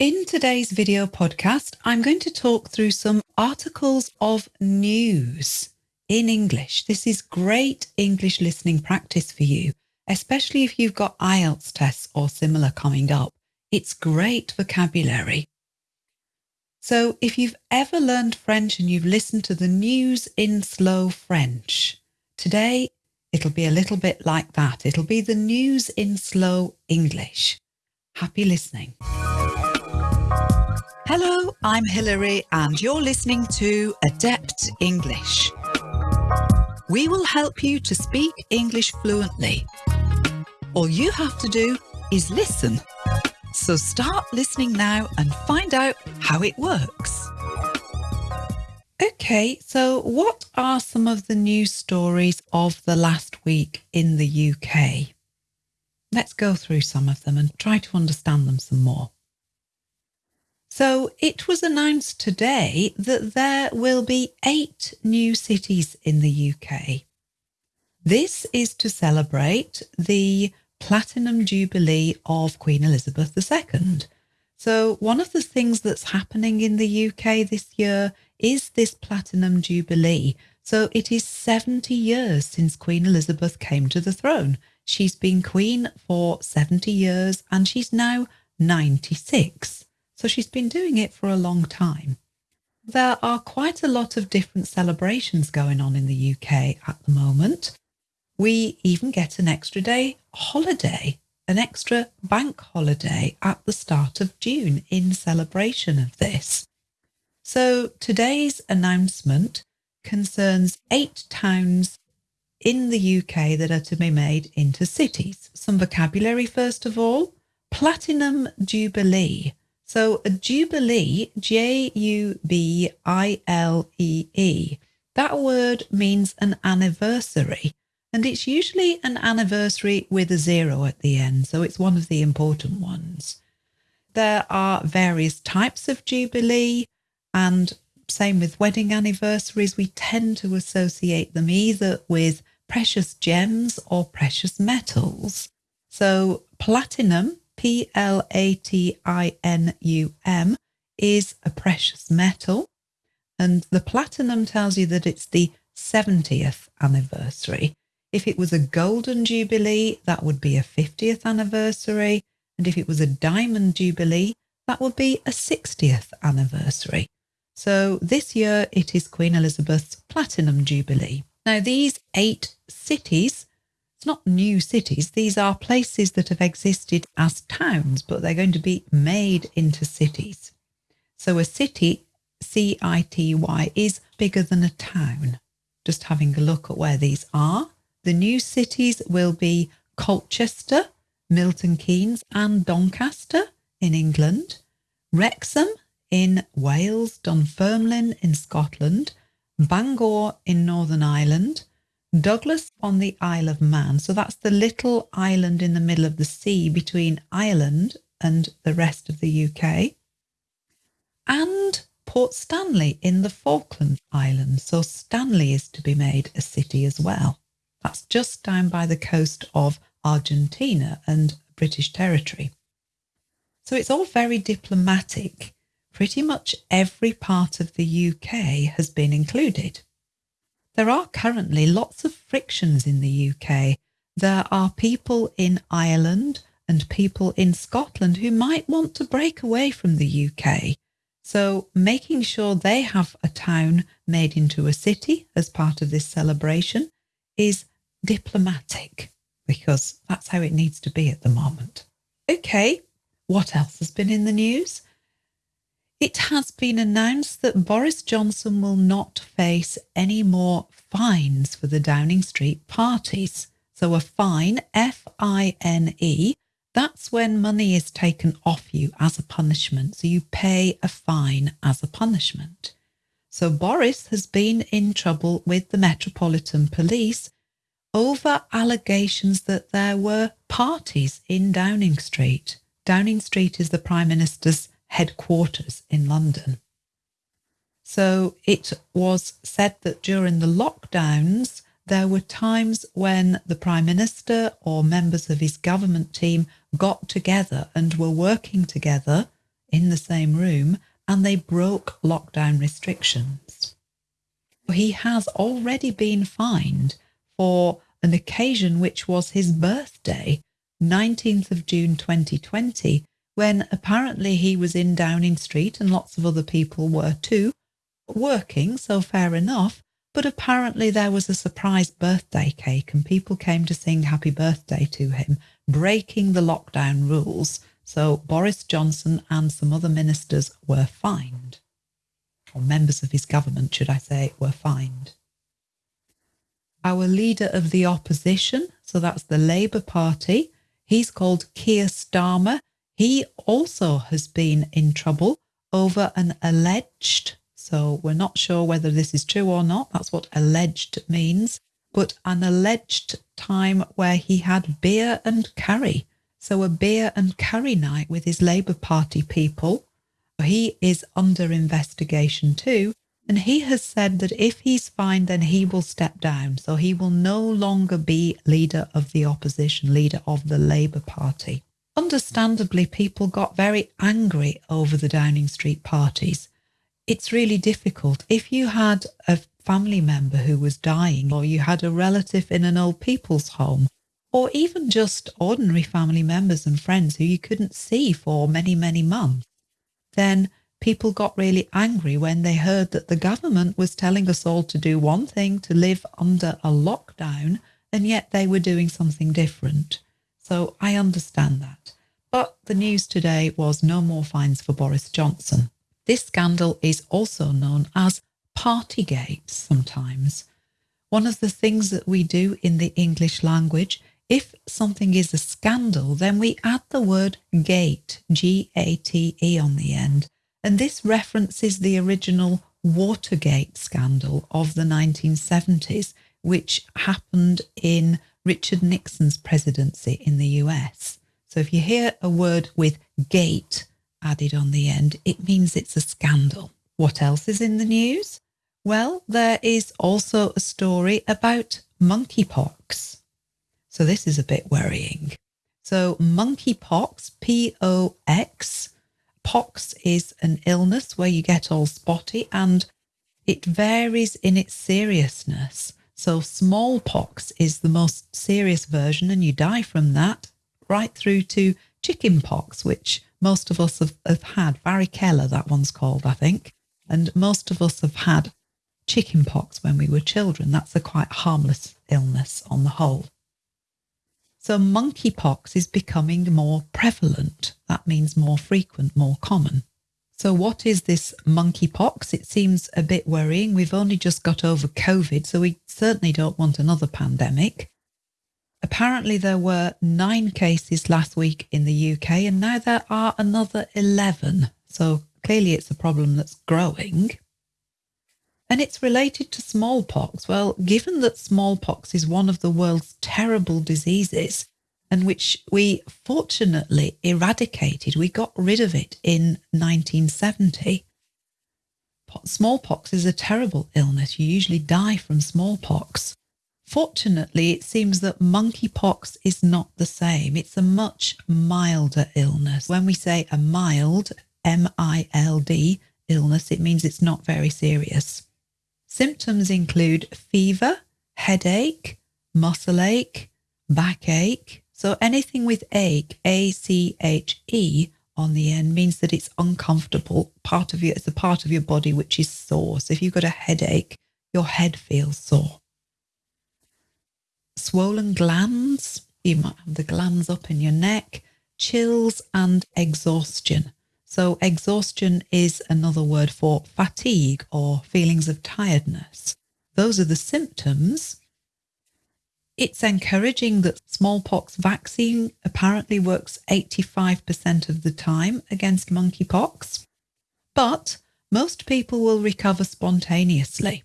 In today's video podcast, I'm going to talk through some articles of news in English. This is great English listening practice for you, especially if you've got IELTS tests or similar coming up. It's great vocabulary. So if you've ever learned French and you've listened to the news in slow French, today it'll be a little bit like that. It'll be the news in slow English. Happy listening. Hello, I'm Hilary and you're listening to Adept English. We will help you to speak English fluently. All you have to do is listen so start listening now and find out how it works. Okay, so what are some of the news stories of the last week in the UK? Let's go through some of them and try to understand them some more. So it was announced today that there will be eight new cities in the UK. This is to celebrate the Platinum Jubilee of Queen Elizabeth II. So one of the things that's happening in the UK this year is this Platinum Jubilee. So it is 70 years since Queen Elizabeth came to the throne. She's been queen for 70 years and she's now 96. So she's been doing it for a long time. There are quite a lot of different celebrations going on in the UK at the moment. We even get an extra day holiday, an extra bank holiday at the start of June in celebration of this. So today's announcement concerns eight towns in the UK that are to be made into cities. Some vocabulary first of all. Platinum Jubilee. So a Jubilee, J-U-B-I-L-E-E, that word means an anniversary and it's usually an anniversary with a zero at the end, so it's one of the important ones. There are various types of Jubilee, and same with wedding anniversaries, we tend to associate them either with precious gems or precious metals. So platinum, P L A T I N U M, is a precious metal. And the platinum tells you that it's the 70th anniversary. If it was a golden jubilee, that would be a 50th anniversary. And if it was a diamond jubilee, that would be a 60th anniversary. So this year it is Queen Elizabeth's Platinum Jubilee. Now these eight cities, it's not new cities, these are places that have existed as towns, but they're going to be made into cities. So a city, C-I-T-Y, is bigger than a town. Just having a look at where these are. The new cities will be Colchester, Milton Keynes and Doncaster in England, Wrexham in Wales, Dunfermline in Scotland, Bangor in Northern Ireland, Douglas on the Isle of Man. So that's the little island in the middle of the sea between Ireland and the rest of the UK. And Port Stanley in the Falkland Islands. So Stanley is to be made a city as well. That's just down by the coast of Argentina and British territory. So it's all very diplomatic. Pretty much every part of the UK has been included. There are currently lots of frictions in the UK. There are people in Ireland and people in Scotland who might want to break away from the UK. So making sure they have a town made into a city as part of this celebration is diplomatic because that's how it needs to be at the moment. Okay, what else has been in the news? It has been announced that Boris Johnson will not face any more fines for the Downing Street parties. So a fine, F-I-N-E, that's when money is taken off you as a punishment. So you pay a fine as a punishment. So Boris has been in trouble with the Metropolitan Police over allegations that there were parties in Downing Street. Downing Street is the Prime Minister's headquarters in London. So it was said that during the lockdowns, there were times when the Prime Minister or members of his government team got together and were working together in the same room and they broke lockdown restrictions. He has already been fined for an occasion which was his birthday, 19th of June 2020, when apparently he was in Downing Street and lots of other people were too, working, so fair enough. But apparently there was a surprise birthday cake and people came to sing happy birthday to him, breaking the lockdown rules. So Boris Johnson and some other ministers were fined, or members of his government, should I say, were fined. Our leader of the opposition, so that's the Labour Party, he's called Keir Starmer. He also has been in trouble over an alleged so we're not sure whether this is true or not. That's what alleged means. But an alleged time where he had beer and curry. So a beer and curry night with his Labour Party people. He is under investigation too. And he has said that if he's fined, then he will step down. So he will no longer be leader of the opposition, leader of the Labour Party. Understandably, people got very angry over the Downing Street parties it's really difficult. If you had a family member who was dying, or you had a relative in an old people's home, or even just ordinary family members and friends who you couldn't see for many, many months, then people got really angry when they heard that the government was telling us all to do one thing, to live under a lockdown, and yet they were doing something different. So I understand that. But the news today was no more fines for Boris Johnson. This scandal is also known as Partygate sometimes. One of the things that we do in the English language, if something is a scandal, then we add the word gate, G-A-T-E on the end. And this references the original Watergate scandal of the 1970s, which happened in Richard Nixon's presidency in the US. So if you hear a word with gate, added on the end, it means it's a scandal. What else is in the news? Well, there is also a story about monkeypox. So this is a bit worrying. So monkeypox, P-O-X, pox is an illness where you get all spotty and it varies in its seriousness. So smallpox is the most serious version and you die from that right through to chickenpox, which most of us have, have had. Varicella, that one's called, I think. And most of us have had chickenpox when we were children. That's a quite harmless illness on the whole. So monkeypox is becoming more prevalent. That means more frequent, more common. So what is this monkeypox? It seems a bit worrying. We've only just got over COVID, so we certainly don't want another pandemic. Apparently, there were nine cases last week in the UK, and now there are another 11. So clearly, it's a problem that's growing. And it's related to smallpox. Well, given that smallpox is one of the world's terrible diseases, and which we fortunately eradicated, we got rid of it in 1970. Smallpox is a terrible illness. You usually die from smallpox. Fortunately, it seems that monkeypox is not the same. It's a much milder illness. When we say a mild, M-I-L-D, illness, it means it's not very serious. Symptoms include fever, headache, muscle ache, backache. So anything with ache, A-C-H-E on the end means that it's uncomfortable. Part of you, it's a part of your body which is sore. So if you've got a headache, your head feels sore swollen glands, you might have the glands up in your neck, chills and exhaustion. So exhaustion is another word for fatigue or feelings of tiredness. Those are the symptoms. It's encouraging that smallpox vaccine apparently works 85% of the time against monkeypox, but most people will recover spontaneously.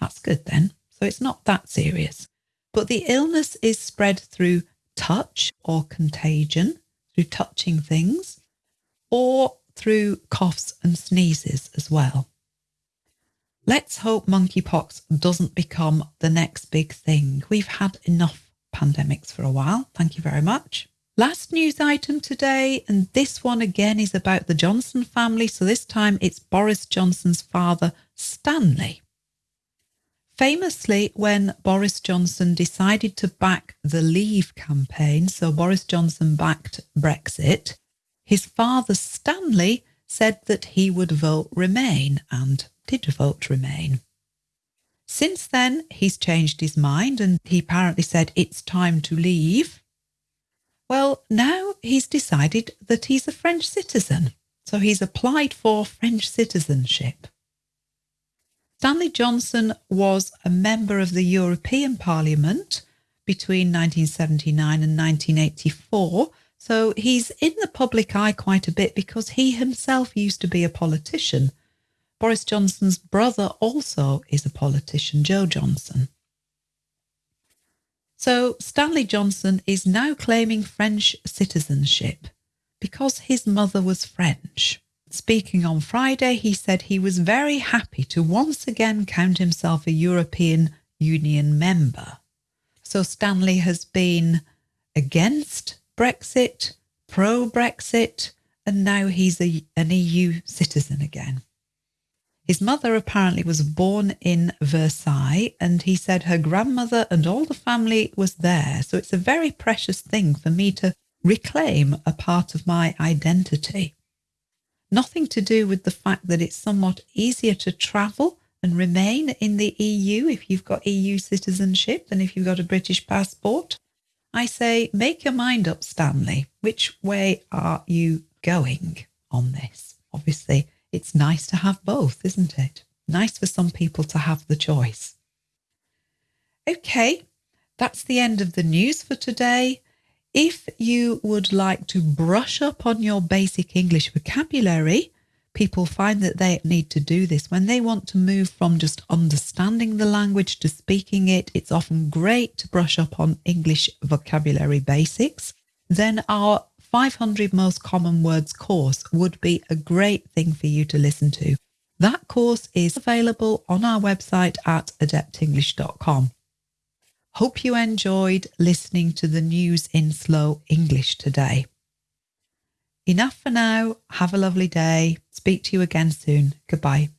That's good then. So it's not that serious. But the illness is spread through touch or contagion, through touching things, or through coughs and sneezes as well. Let's hope monkeypox doesn't become the next big thing. We've had enough pandemics for a while. Thank you very much. Last news item today, and this one again is about the Johnson family. So this time it's Boris Johnson's father, Stanley. Famously, when Boris Johnson decided to back the Leave campaign, so Boris Johnson backed Brexit, his father Stanley said that he would vote Remain and did vote Remain. Since then, he's changed his mind and he apparently said it's time to leave. Well, now he's decided that he's a French citizen, so he's applied for French citizenship. Stanley Johnson was a member of the European Parliament between 1979 and 1984, so he's in the public eye quite a bit because he himself used to be a politician. Boris Johnson's brother also is a politician, Jo Johnson. So Stanley Johnson is now claiming French citizenship because his mother was French. Speaking on Friday, he said he was very happy to once again count himself a European Union member. So Stanley has been against Brexit, pro Brexit, and now he's a, an EU citizen again. His mother apparently was born in Versailles, and he said her grandmother and all the family was there. So it's a very precious thing for me to reclaim a part of my identity. Nothing to do with the fact that it's somewhat easier to travel and remain in the EU if you've got EU citizenship than if you've got a British passport. I say, make your mind up, Stanley. Which way are you going on this? Obviously, it's nice to have both, isn't it? Nice for some people to have the choice. Okay, that's the end of the news for today. If you would like to brush up on your basic English vocabulary, people find that they need to do this when they want to move from just understanding the language to speaking it. It's often great to brush up on English vocabulary basics. Then our 500 most common words course would be a great thing for you to listen to. That course is available on our website at adeptenglish.com. Hope you enjoyed listening to the news in slow English today. Enough for now. Have a lovely day. Speak to you again soon. Goodbye.